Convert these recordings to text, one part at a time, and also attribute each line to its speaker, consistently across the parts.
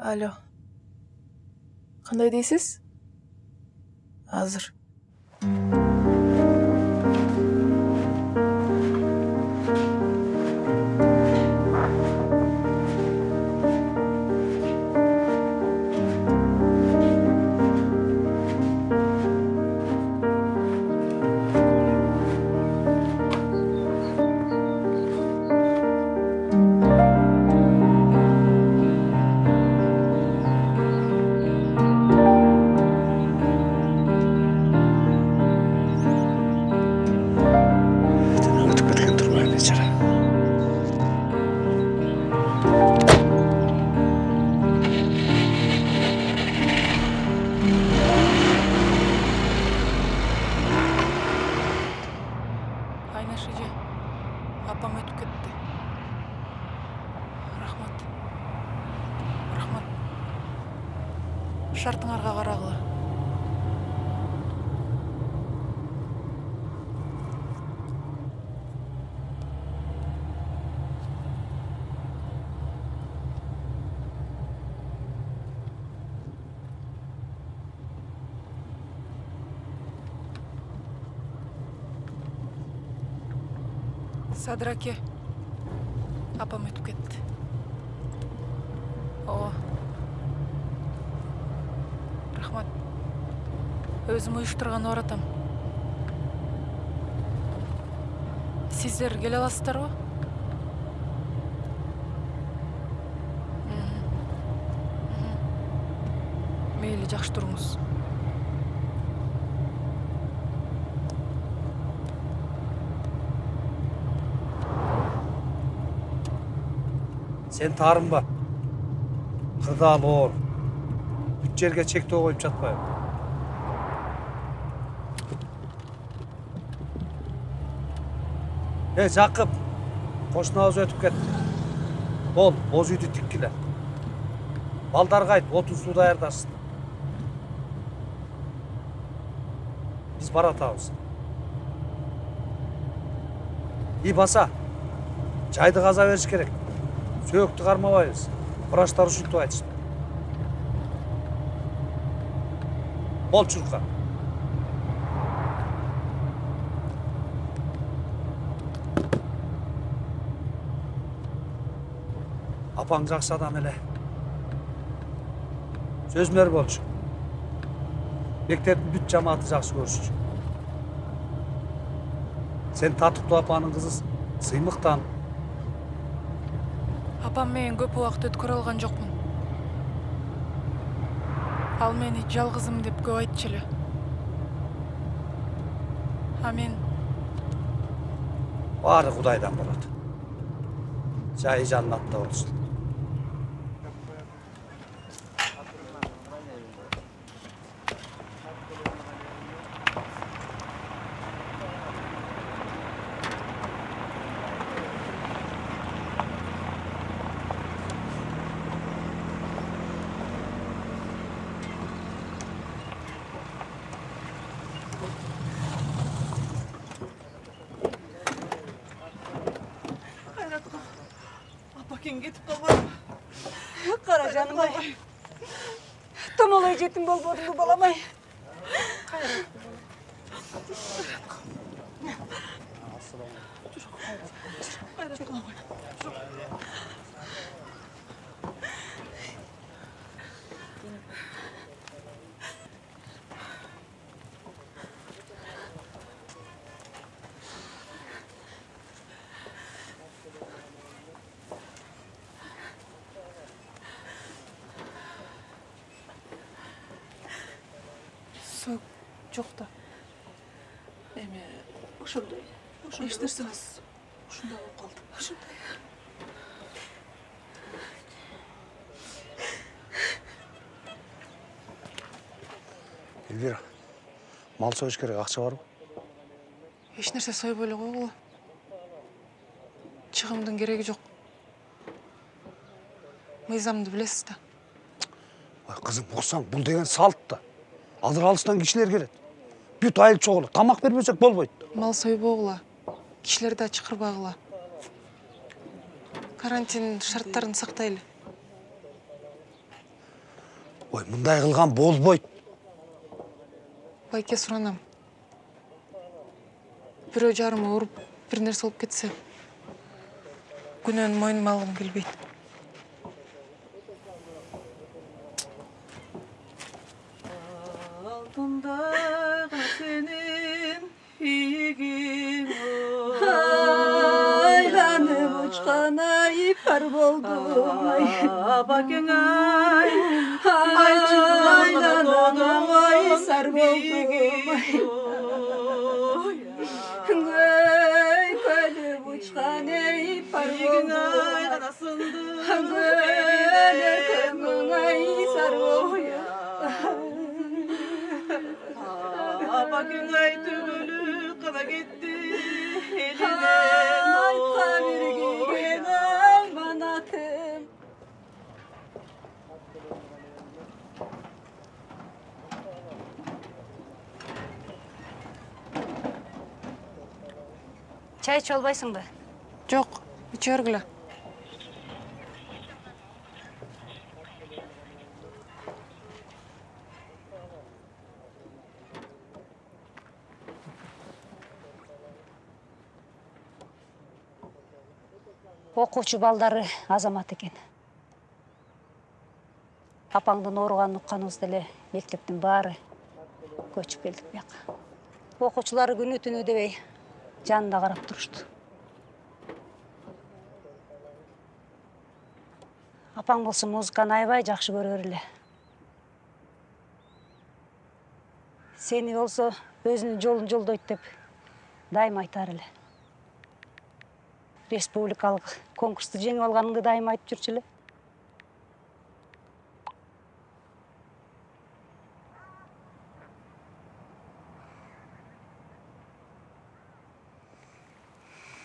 Speaker 1: алло кандай дейсиз азыр шартыңарға қарағыла. Садыраке апам айтып рахмат өзүм уюштурган баратам сиздер келе аласыздарбы Мгм. Мгм. мейли жакшы туруңуз
Speaker 2: сен таарынба кырдаал оор бүт жерге чектөө коюп жатпайбы эй жакып кошунабыз өтүп кетти бол боз үйдү тиккиле балдарга айт отун суу даярдашсын биз баратабыз и баса жайды каза бериш керек сөөктү кармабайбыз врачтар ушинтип айтышты бол чурка апаң жакшы адам эле сөзүмөр болчу мектептин бүт жамааты жакшы көрүшчү сен татыктуу апанын кызы сыймыктан
Speaker 1: апам менен көп убакыт өткөрө алган жокмун ал мени жалгызым деп көп айтчу эле а мен
Speaker 2: баары кудайдан болот жайы жаннатта болсун
Speaker 3: çok
Speaker 4: da ошондой эч нерсе эмес ушундай болуп калды. Ушундай
Speaker 2: элвира мал союш керек акча барбы
Speaker 3: эч нерсе сойбой эле койгула чыгымдын кереги жок. Мыйзамды билесиз да.
Speaker 2: Ой кызым уксаң бул деген салт да. Азыр алыстан кишилер келет бүт айыл чогулат тамак бербесек болбойт
Speaker 3: мал сойбогула кишилерди чакырбагыла карантин шарттарын сактайлы
Speaker 2: ой мындай кылган болбойт
Speaker 3: байке суранам бирөө жарымы уруп бир нерсе болуп кетсе күнөөнү мойнума алгым келбейт
Speaker 4: Aklımda senin higin
Speaker 5: Ay lanım uçkana ipar buldum ay
Speaker 4: Bakın ay.
Speaker 5: Ay çıkmayla donum ay sar buldum Ay kalım uçkana ipar buldum Ay anasındım Ay сар болдум.
Speaker 4: бакең ай түгөлү кала кетти
Speaker 5: Айтқа берген аманатым.
Speaker 6: чай иче албайсыңбы
Speaker 3: жок иче бергиле
Speaker 6: Окуучу балдары азамат экен апаңдын ооруганын укканыбызда эле мектептин баары көчүп келдик бияка окуучулары күнү түнү дебей жанына карап турушту. Апаң болсо музыканы аябай жакшы көрөр эле. Сени болсо өзүнүн жолун жолдойт деп дайыма айтар республикалык конкурсту жеңип алганыңды дайыма айтып жүрчү эле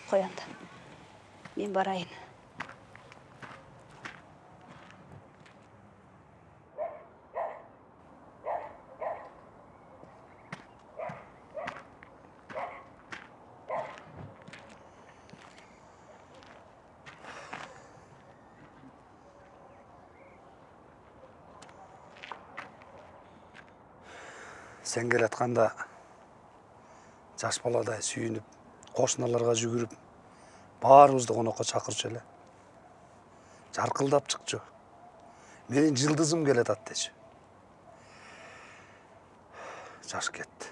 Speaker 6: кой анда мен барайын.
Speaker 2: Сен келатканда жаш баладай сүйүнүп кошуналарга жүгүрүп баарыбызды конокко чакырчу эле жаркылдап чыкчу менин жылдызым келатат дечү жаш кетти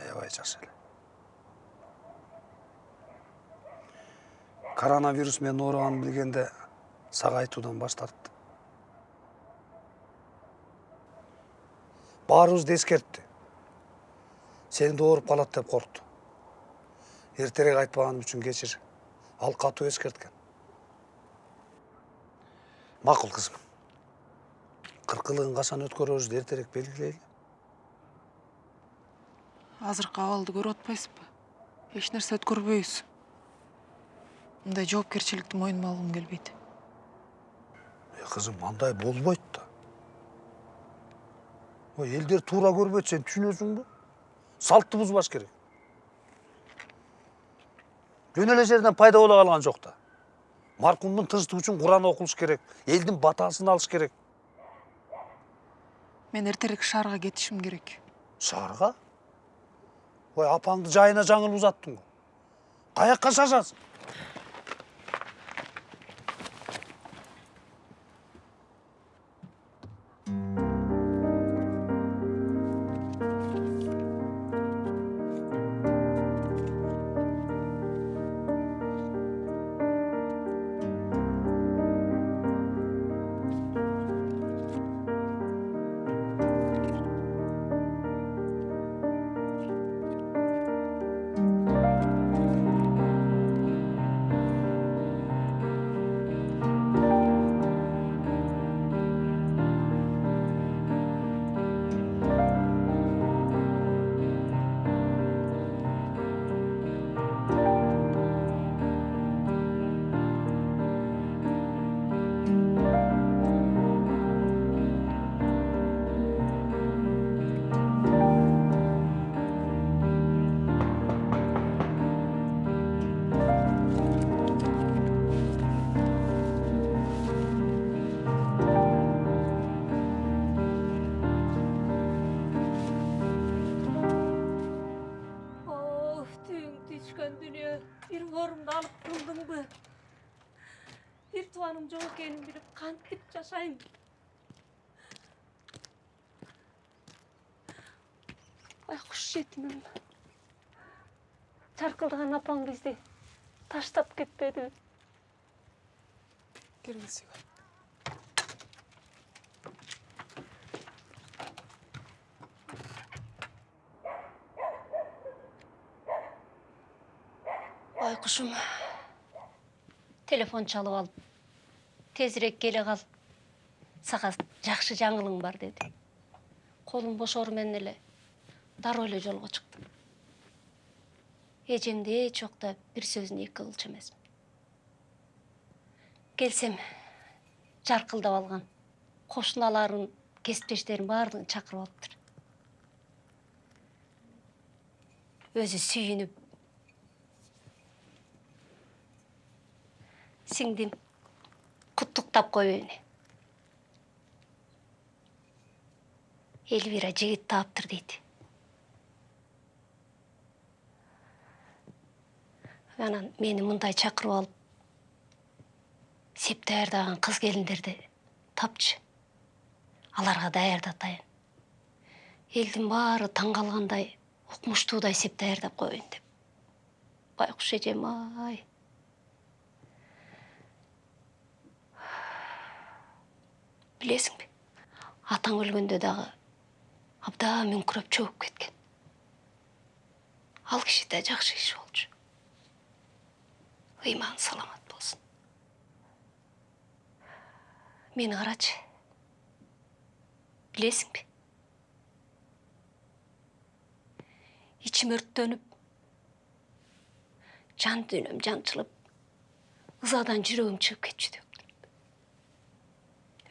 Speaker 2: аябай жаш эле коронавирус менен ооруганын билгенде сага айтуудан баш тартты. Баарыбызды эскертти сени да ооруп калат деп коркту эртерээк айтпаганым үчүн кечир ал катуу эскерткен макул кызым кыркылыгын качан өткөрөбүздү эртерээк белгилейли
Speaker 3: азыркы абалды көрүп атпайсызбы эч нерсе өткөрбөйбүз мындай жоопкерчиликти мойнума алгым келбейт
Speaker 2: Э, кызым андай болбойт да ой элдер туура көрбөйт сен түшүнөсүңбү салтты бузбаш керек жөн эле жерден пайда боло калган жок да маркумдун тынчтыгы үчүн куран окулуш керек элдин батасын алыш керек
Speaker 3: мен эртерээк шаарга кетишим керек
Speaker 2: шаарга ой апаңды жайына жаңылып узаттың го каякка шашасың
Speaker 7: Tuanım жоқ екенін біліп қантип жашайм байқұс жетімім жарқылдаған апаң бізді таштап кетпеді
Speaker 3: киргизсек
Speaker 5: байқұшым телефон чалып алып тезірек келе қал саған жақсы жаңылың бар деді қолым бошоруменен эле дароо эле жолго чыктым эжемди эч убакта бир сөзүн эки кылчу эмесмин келсем жаркылдап алган кошуналарын кесиптештерин баардыгын чакырып алыптыр өзү сүйүнүп сиңдим куттуктап коеюн элвира жигит таптыр дейт анан мени мындай чакырып алып сеп даярдаган кыз келиндерди тапчы аларга даярдатайын элдин баары таң калгандай укмуштуудай сеп даярдап коеюн деп байкуш эжем ай билесиңби атаң өлгөндө дагы абдан мүңкүрөп чөгүп кеткен. Ал да жакшы киши болчу ыйманы саламат болсун мени карачы билесиңби ичим өрттөнүп жан дүйнөм жанчылып ызадан жүрөгүм чыгып кетчү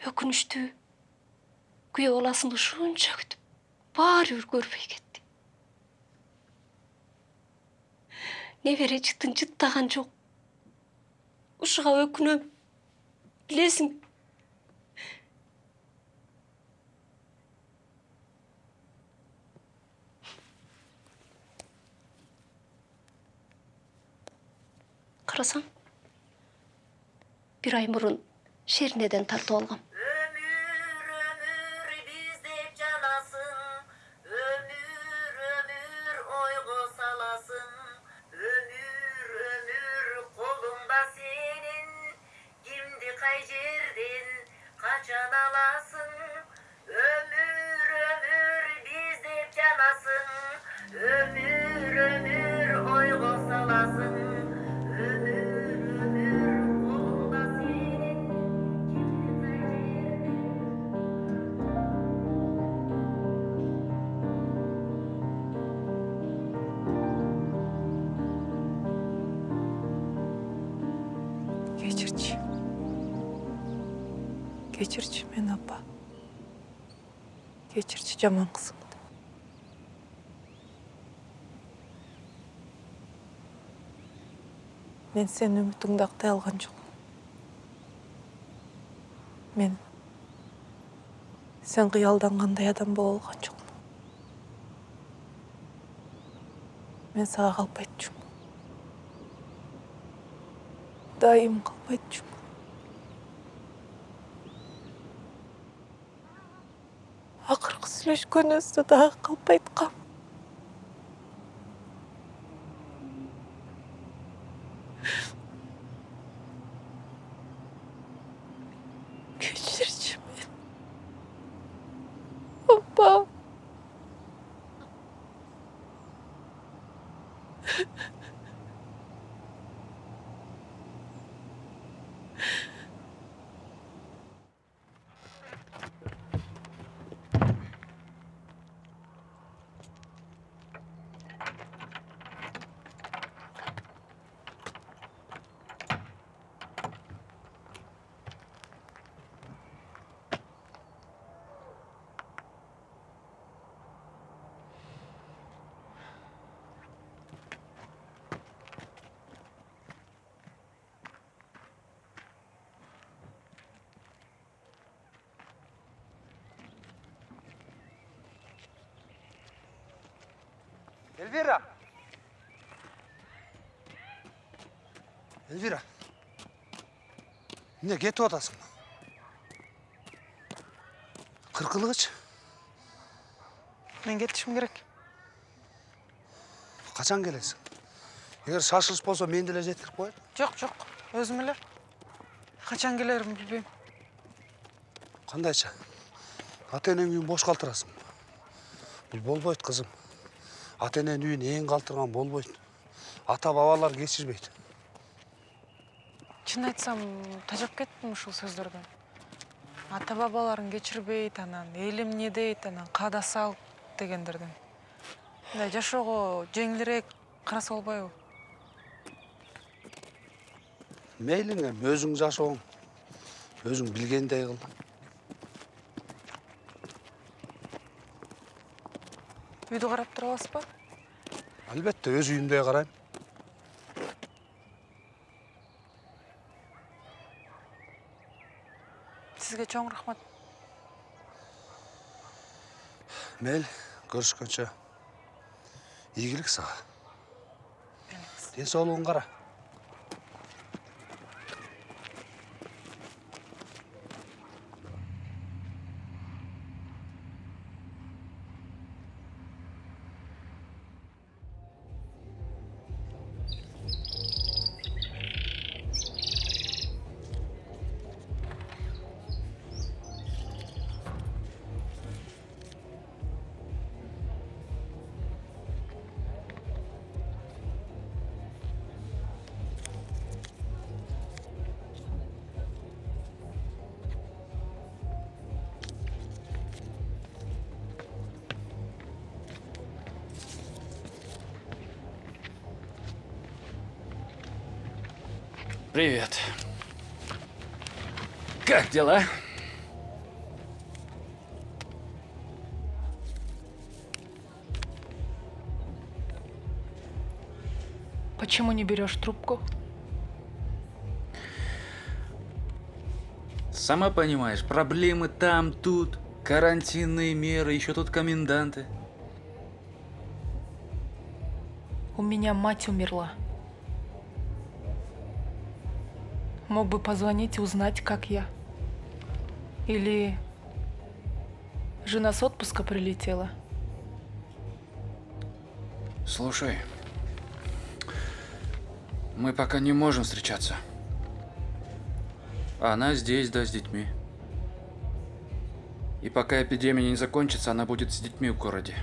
Speaker 5: өкүнүчтүү күйөө баласын ушунча күтүп баары бир көрбөй кетти небере жытын жыттаган жок ушуга өкүнөм билесиң карасаң бир ай мурун шернеден тартып алгам
Speaker 3: кечирчи жаман кызыңды мен сенин үмүтүңдү актай алган жокмун
Speaker 1: мен сен қиялдангандай адам бола алған жоқпын мен саған қалпай айтчумун дайым қалпай сүйлөшкөнүбүздө дагы қалпай
Speaker 2: эльвира эльвира эмне кетип атасың кыркылгычы
Speaker 1: мен кетишим керек
Speaker 2: качан келесиң эгер шашылыш болсо мен деле жеткирип коеюн
Speaker 1: жок жок өзүм эле качан келеримди билбейм
Speaker 2: кандайча ата энең үйүн бош калтырасың бул болбойт кызым ата эненин үйүн эң калтырган болбойт ата бабалар кечирбейт
Speaker 1: чын айтсам тажап кеттим ушул сөздөрдөн ата бабаларың кечирбейт анан элим эмне дейт анан каада сал дегендерден. Мындай жашоого жеңилирээк караса болбойбу
Speaker 2: мейлиң эми өзүң жашооң өзүң билгендей кыл
Speaker 1: үйдү карап тура аласызбы
Speaker 2: албетте өз үйүмдөй карайм
Speaker 1: сизге чоң рахмат.
Speaker 2: Мейли көрүшкөнчө ийгилик сага ден соолугуңа
Speaker 8: Привет. Как дела?
Speaker 1: почему не берешь трубку
Speaker 8: Сама понимаешь, проблемы там, тут, карантинные меры, еще тут коменданты.
Speaker 1: у меня мать умерла мог бы позвонить и узнать как я или жена с отпуска прилетела
Speaker 8: Слушай, мы пока не можем встречаться. Она здесь, да, с детьми. И пока эпидемия не закончится, она будет с детьми в городе.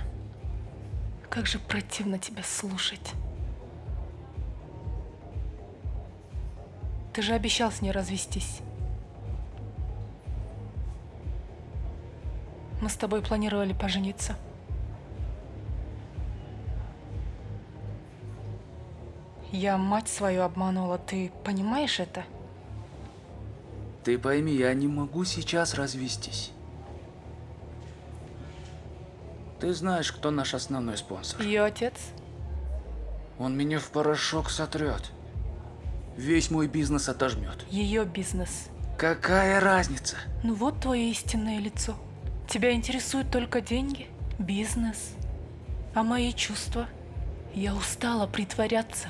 Speaker 1: Как же противно тебя слушать. Ты же обещал с ней развестись. Мы с тобой планировали пожениться. Я мать свою обманула, ты понимаешь это?
Speaker 8: Ты пойми, я не могу сейчас развестись. Ты знаешь, кто наш основной спонсор.
Speaker 1: Ее отец?
Speaker 8: Он меня в порошок сотрет. Весь мой бизнес отожмет.
Speaker 1: Ее бизнес.
Speaker 8: Какая разница?
Speaker 1: Ну вот твое истинное лицо. Тебя интересуют только деньги, бизнес. А мои чувства? Я устала притворяться.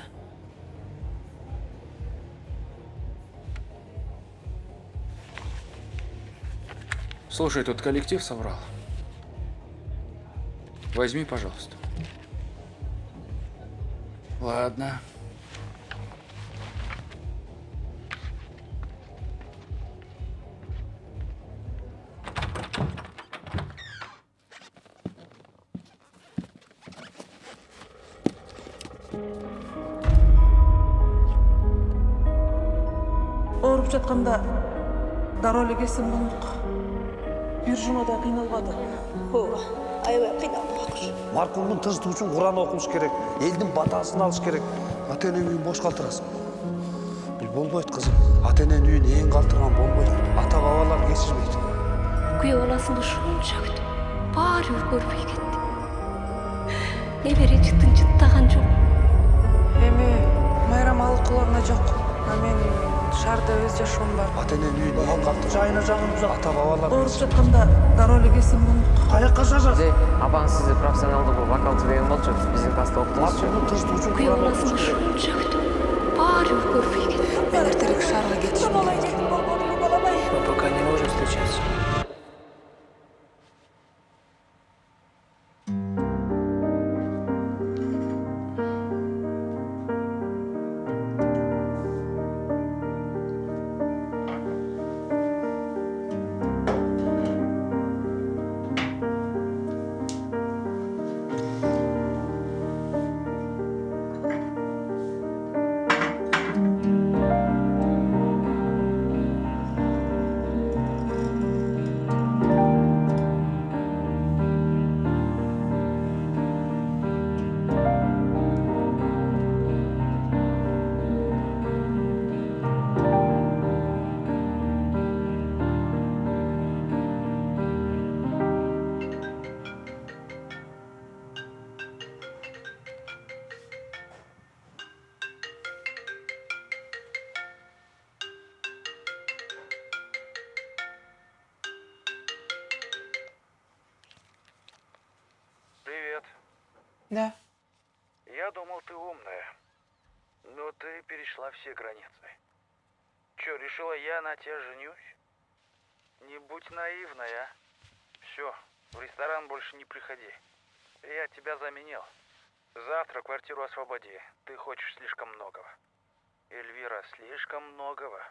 Speaker 8: Слушай, тут коллектив соврал. Возьми, пожалуйста. Ладно.
Speaker 4: Ооруп жатканда дароо эле келсем болмок бир жумада кыйналбады ооба аябай кыйналдым акуш
Speaker 2: маркумдун тынчтыгы үчүн куран окуш керек элдин батасын алыш керек. Ата эне үйүн бош калтырасың бул болбойт кызым ата эненин үйүн эң калтырган болбойт ата бабалар кечирбейт
Speaker 9: күйөө баласынды ушунча күтүп баары бир көрбөй кетти небере жытын жыттаган жок
Speaker 1: Эми майрам алыкуларына жок. А мен шаарда өз жашоом бар.
Speaker 2: ата эненин үйүн эң калтыр жайына жагын бузат ата бабалар
Speaker 4: ооруп жатканда дароо эле келсем болмок
Speaker 2: каяка жагасың
Speaker 10: Де, апаңыз сізді профессионалды бұл вокалшы деген болчу биздин класста
Speaker 9: кетти
Speaker 1: Мен эртерээк шаарга кетишим керек.
Speaker 10: Мы пока не можем встречаться.
Speaker 1: Да.
Speaker 11: Я думал, ты умная. Но ты перешла все границы. Чё, решила я на тебя женюсь? Не будь наивная, а. Все, в ресторан больше не приходи. Я тебя заменил. Завтра квартиру освободи. Ты хочешь слишком многого. Эльвира, слишком многого.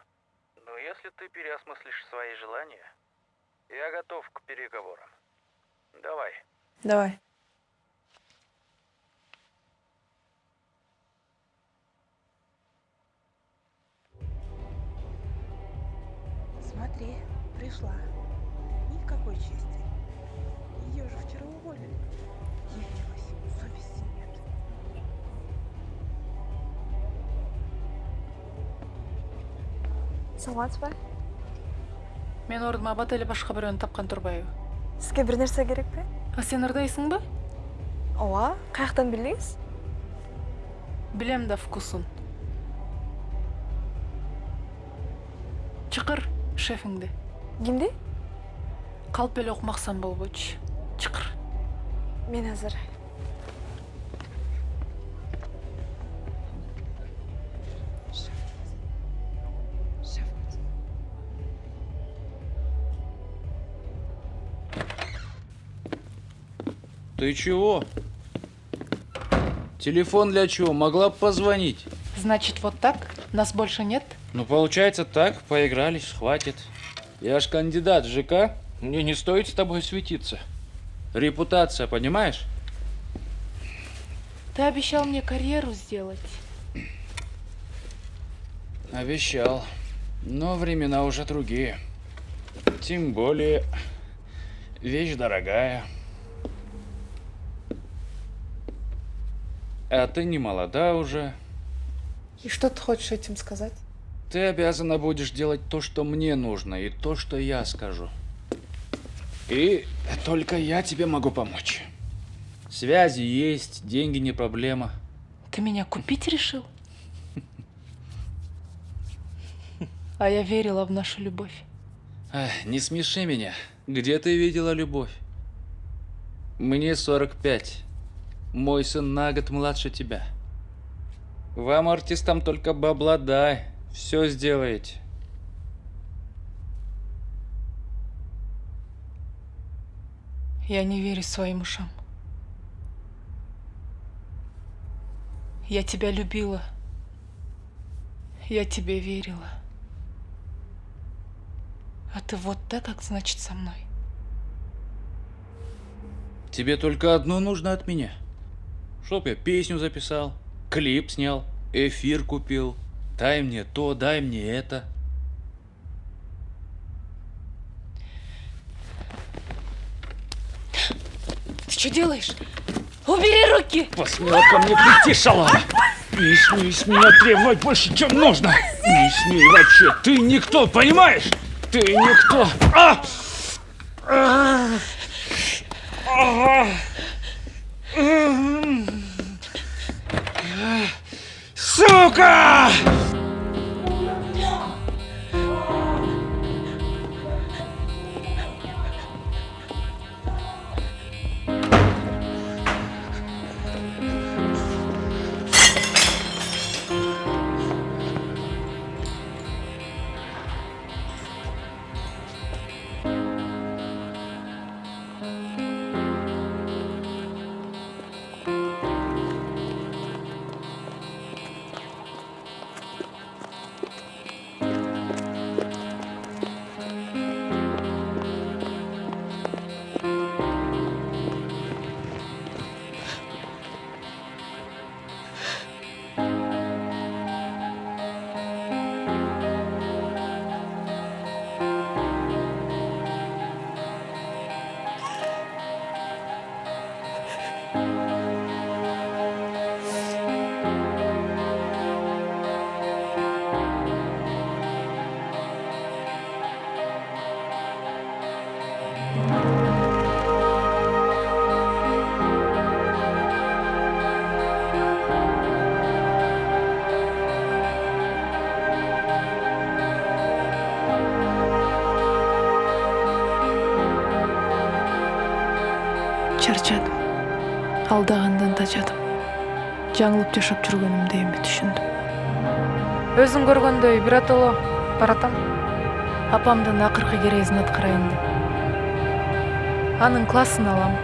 Speaker 11: Но если ты переосмыслишь свои желания, я готов к переговорам. Давай.
Speaker 1: Давай.
Speaker 12: Смотри, пришла. Никакой чести. Ее же вчера уволили. Явилась. Совести нет.
Speaker 3: саламатсыз ба
Speaker 1: Мен ордума абат эле башка бирөөнү тапкан турбайбы?
Speaker 3: сизге бир нерсе керекпи
Speaker 1: А сен ырдайсыңбы?
Speaker 3: ооба каяктан билдиңиз
Speaker 1: Билем да вкусун. Чыкыр шефиңди.
Speaker 3: кимди
Speaker 1: Калп эле окумаксан болбойчу. Чыкыр.
Speaker 3: мен азыр
Speaker 8: Ты чего? Телефон для чего? Могла бы позвонить.
Speaker 1: Значит, вот так? Нас больше нет?
Speaker 8: Ну, получается так, поигрались, хватит. Я ж кандидат в ЖК, мне не стоит с тобой светиться. Репутация, понимаешь?
Speaker 1: Ты обещал мне карьеру сделать.
Speaker 8: Обещал. Но времена уже другие. Тем более, вещь дорогая. А ты не молода уже.
Speaker 1: И что ты хочешь этим сказать?
Speaker 8: Ты обязана будешь делать то, что мне нужно, и то, что я скажу. И только я тебе могу помочь. Связи есть, деньги не проблема.
Speaker 1: Ты меня купить решил? А я верила в нашу любовь.
Speaker 8: Эх, не смеши меня. Где ты видела любовь? Мне 45. Мой сын на год младше тебя. Вам, артистам, только бабла дай. Все сделаете.
Speaker 1: Я не верю своим ушам. Я тебя любила. Я тебе верила. А ты вот так, как значит, со мной.
Speaker 8: Тебе только одно нужно от меня. Чтоб я песню записал, клип снял, эфир купил. Дай мне то, дай мне это.
Speaker 1: Ты что делаешь? Убери руки!
Speaker 8: Посмела ко мне прийти, шалава! Не смей с меня требовать больше, чем нужно! Не смей вообще! Ты никто, понимаешь? Ты никто! А! А! А! Сука!
Speaker 1: Чарчадым. Алдағандан тажадым жаңылып жашап жүргөнүмдү эми түшүндүм. Өзүң көргөндөй биротоло баратам. Апамдын акыркы керезин аткарайын деп. Анын классын алам